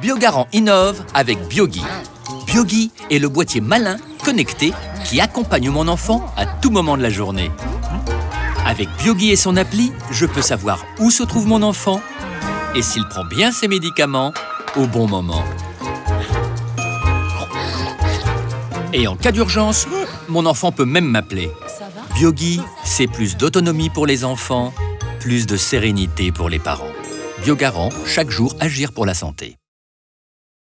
Biogarant innove avec Biogi. Biogi est le boîtier malin, connecté, qui accompagne mon enfant à tout moment de la journée. Avec Biogi et son appli, je peux savoir où se trouve mon enfant et s'il prend bien ses médicaments au bon moment. Et en cas d'urgence, mon enfant peut même m'appeler. Biogi, c'est plus d'autonomie pour les enfants, plus de sérénité pour les parents. Biogarant, chaque jour agir pour la santé.